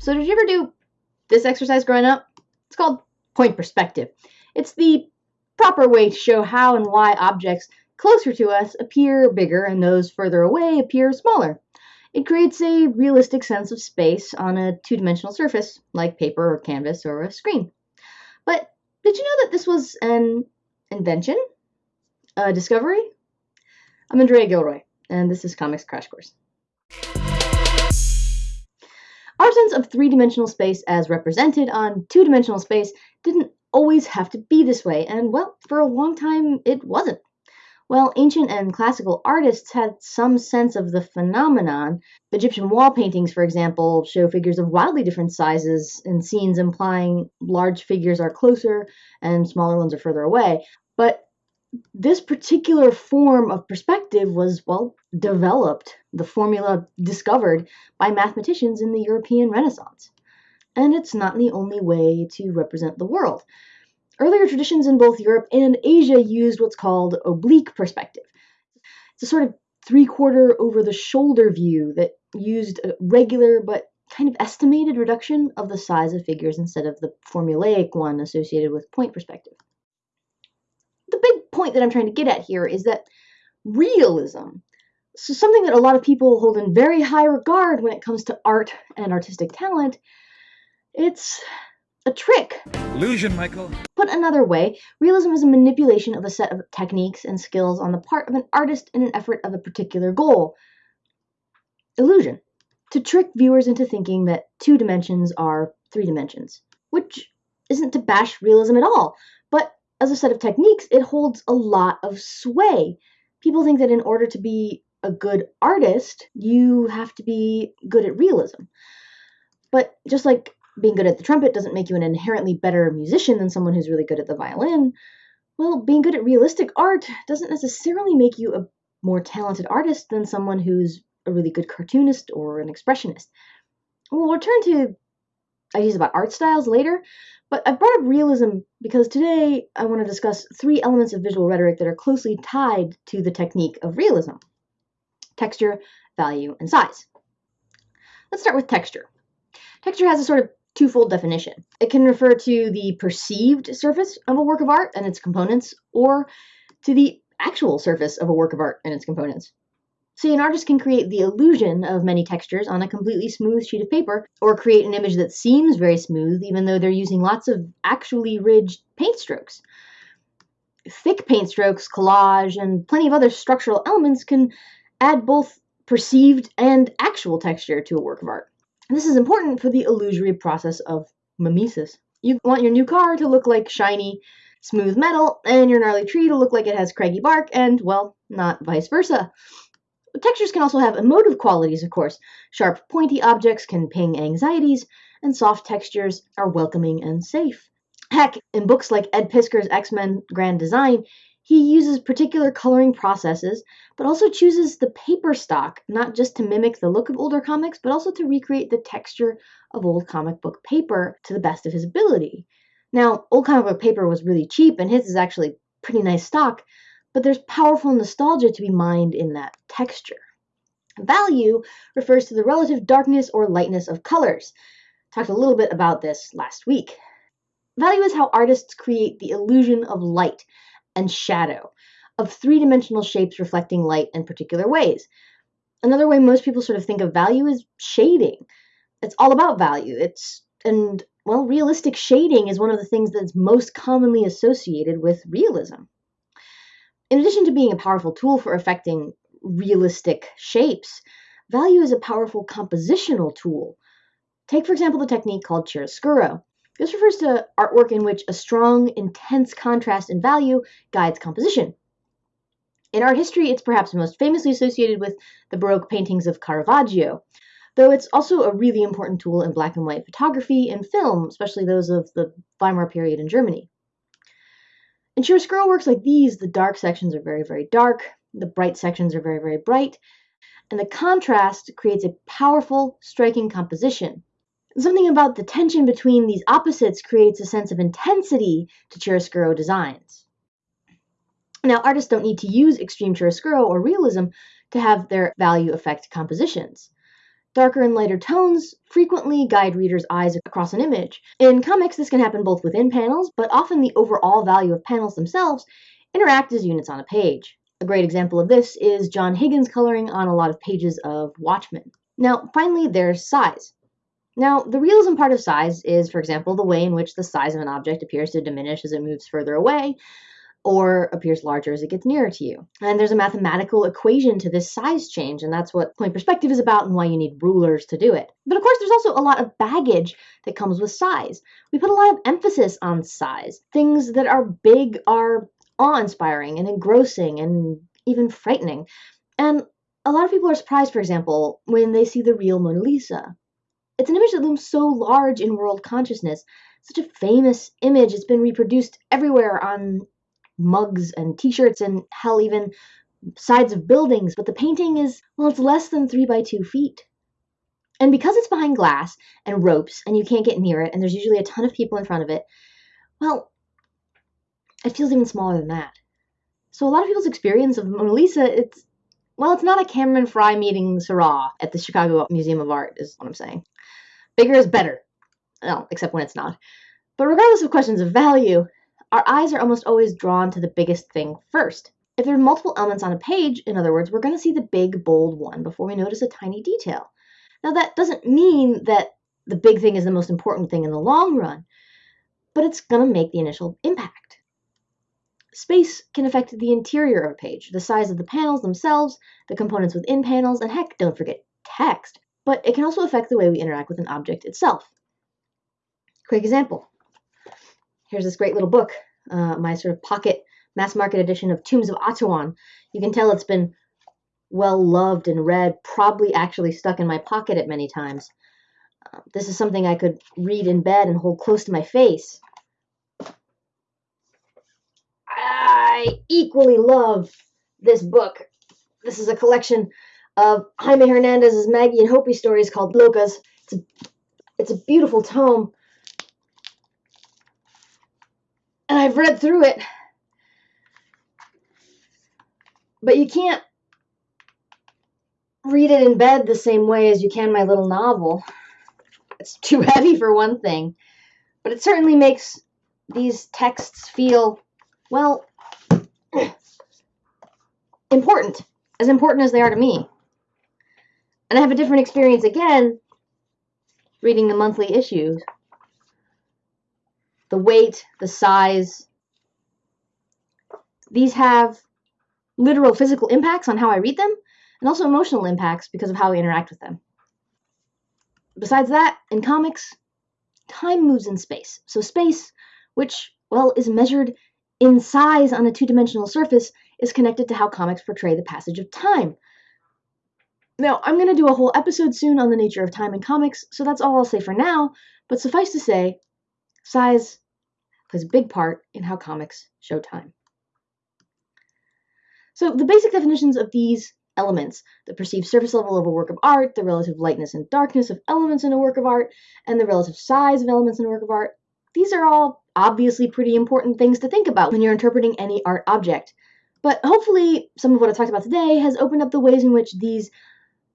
So did you ever do this exercise growing up? It's called point perspective. It's the proper way to show how and why objects closer to us appear bigger and those further away appear smaller. It creates a realistic sense of space on a two dimensional surface, like paper or canvas or a screen. But did you know that this was an invention? A discovery? I'm Andrea Gilroy, and this is Comics Crash Course. Our sense of three dimensional space as represented on two dimensional space didn't always have to be this way, and well, for a long time it wasn't. While ancient and classical artists had some sense of the phenomenon, Egyptian wall paintings, for example, show figures of wildly different sizes in scenes implying large figures are closer and smaller ones are further away. But this particular form of perspective was, well, developed, the formula discovered by mathematicians in the European Renaissance. And it's not the only way to represent the world. Earlier traditions in both Europe and Asia used what's called oblique perspective. It's a sort of three quarter over the shoulder view that used a regular but kind of estimated reduction of the size of figures instead of the formulaic one associated with point perspective point that I'm trying to get at here is that realism, so something that a lot of people hold in very high regard when it comes to art and artistic talent, it's a trick. Illusion, Michael. Put another way, realism is a manipulation of a set of techniques and skills on the part of an artist in an effort of a particular goal. Illusion. To trick viewers into thinking that two dimensions are three dimensions, which isn't to bash realism at all, as a set of techniques, it holds a lot of sway. People think that in order to be a good artist, you have to be good at realism. But just like being good at the trumpet doesn't make you an inherently better musician than someone who's really good at the violin, well, being good at realistic art doesn't necessarily make you a more talented artist than someone who's a really good cartoonist or an expressionist. We'll return to ideas about art styles later, but I brought up realism because today I want to discuss three elements of visual rhetoric that are closely tied to the technique of realism texture, value, and size. Let's start with texture. Texture has a sort of twofold definition. It can refer to the perceived surface of a work of art and its components, or to the actual surface of a work of art and its components. See, an artist can create the illusion of many textures on a completely smooth sheet of paper, or create an image that seems very smooth even though they're using lots of actually ridged paint strokes. Thick paint strokes, collage, and plenty of other structural elements can add both perceived and actual texture to a work of art. And this is important for the illusory process of mimesis. You want your new car to look like shiny, smooth metal, and your gnarly tree to look like it has craggy bark, and, well, not vice versa. Textures can also have emotive qualities, of course. Sharp, pointy objects can ping anxieties, and soft textures are welcoming and safe. Heck, in books like Ed Piskor's X Men Grand Design, he uses particular coloring processes, but also chooses the paper stock, not just to mimic the look of older comics, but also to recreate the texture of old comic book paper to the best of his ability. Now, old comic book paper was really cheap, and his is actually pretty nice stock, but there's powerful nostalgia to be mined in that texture. Value refers to the relative darkness or lightness of colors. Talked a little bit about this last week. Value is how artists create the illusion of light and shadow, of three dimensional shapes reflecting light in particular ways. Another way most people sort of think of value is shading. It's all about value. It's, and well, realistic shading is one of the things that's most commonly associated with realism. In addition to being a powerful tool for affecting realistic shapes, value is a powerful compositional tool. Take, for example, the technique called chiaroscuro. This refers to artwork in which a strong, intense contrast in value guides composition. In art history, it's perhaps most famously associated with the Baroque paintings of Caravaggio, though it's also a really important tool in black and white photography and film, especially those of the Weimar period in Germany. In chiaroscuro works like these, the dark sections are very, very dark, the bright sections are very, very bright, and the contrast creates a powerful, striking composition. Something about the tension between these opposites creates a sense of intensity to chiaroscuro designs. Now, artists don't need to use extreme chiaroscuro or realism to have their value affect compositions. Darker and lighter tones frequently guide readers' eyes across an image. In comics, this can happen both within panels, but often the overall value of panels themselves interact as units on a page. A great example of this is John Higgins coloring on a lot of pages of Watchmen. Now, finally, there's size. Now, the realism part of size is, for example, the way in which the size of an object appears to diminish as it moves further away, or appears larger as it gets nearer to you. And there's a mathematical equation to this size change, and that's what point perspective is about and why you need rulers to do it. But of course, there's also a lot of baggage that comes with size. We put a lot of emphasis on size. Things that are big are awe inspiring and engrossing and even frightening. And a lot of people are surprised, for example, when they see the real Mona Lisa. It's an image that looms so large in world consciousness, such a famous image. It's been reproduced everywhere on mugs and t-shirts and hell even sides of buildings but the painting is well it's less than three by two feet. And because it's behind glass and ropes and you can't get near it and there's usually a ton of people in front of it well it feels even smaller than that. So a lot of people's experience of mona lisa it's well it's not a cameron fry meeting Seurat at the chicago museum of art is what i'm saying. Bigger is better. Well except when it's not. But regardless of questions of value our eyes are almost always drawn to the biggest thing first. If there are multiple elements on a page, in other words, we're going to see the big, bold one before we notice a tiny detail. Now, that doesn't mean that the big thing is the most important thing in the long run, but it's going to make the initial impact. Space can affect the interior of a page, the size of the panels themselves, the components within panels, and heck, don't forget text. But it can also affect the way we interact with an object itself. Quick example here's this great little book, uh, my sort of pocket mass market edition of Tombs of Atuan. You can tell it's been well loved and read, probably actually stuck in my pocket at many times. Uh, this is something I could read in bed and hold close to my face. I equally love this book. This is a collection of Jaime Hernandez's Maggie and Hopey stories called Locas. It's a, it's a beautiful tome and I've read through it. But you can't read it in bed the same way as you can my little novel. It's too heavy for one thing, but it certainly makes these texts feel, well, important, as important as they are to me. And I have a different experience again reading the monthly issues the weight, the size. These have literal physical impacts on how I read them and also emotional impacts because of how I interact with them. Besides that, in comics, time moves in space. So space, which, well, is measured in size on a two-dimensional surface, is connected to how comics portray the passage of time. Now, I'm going to do a whole episode soon on the nature of time in comics, so that's all I'll say for now, but suffice to say, size plays a big part in how comics show time. So the basic definitions of these elements, the perceived surface level of a work of art, the relative lightness and darkness of elements in a work of art, and the relative size of elements in a work of art, these are all obviously pretty important things to think about when you're interpreting any art object. But hopefully, some of what I talked about today has opened up the ways in which these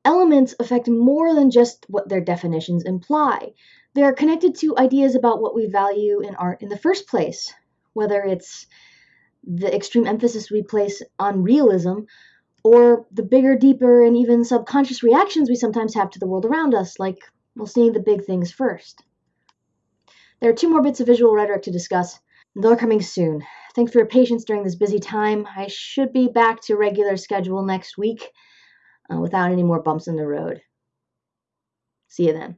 elements affect more than just what their definitions imply. They're connected to ideas about what we value in art in the first place, whether it's the extreme emphasis we place on realism or the bigger, deeper, and even subconscious reactions we sometimes have to the world around us, like, well, seeing the big things first. There are two more bits of visual rhetoric to discuss. They're coming soon. Thanks for your patience during this busy time. I should be back to regular schedule next week uh, without any more bumps in the road. See you then.